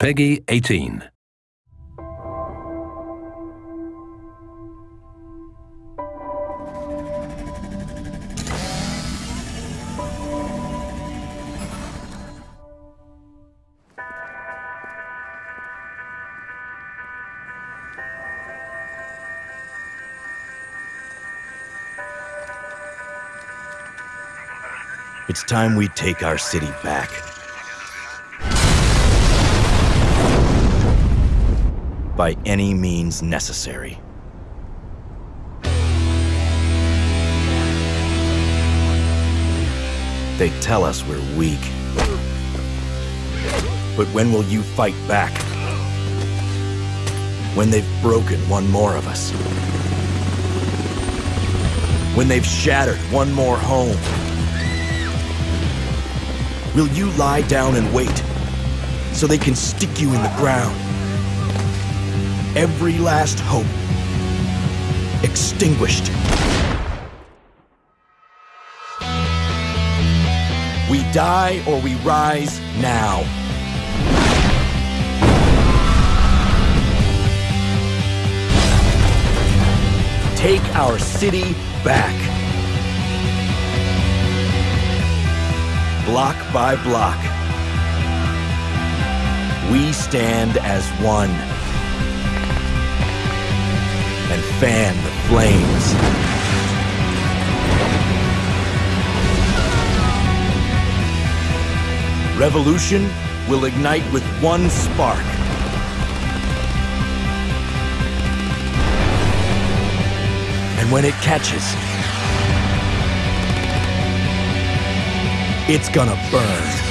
Peggy 18. It's time we take our city back. By any means necessary. They tell us we're weak. But when will you fight back? When they've broken one more of us. When they've shattered one more home. Will you lie down and wait so they can stick you in the ground? Every last hope extinguished. We die or we rise now. Take our city back. block by block. We stand as one and fan the flames. Revolution will ignite with one spark. And when it catches, it's gonna burn.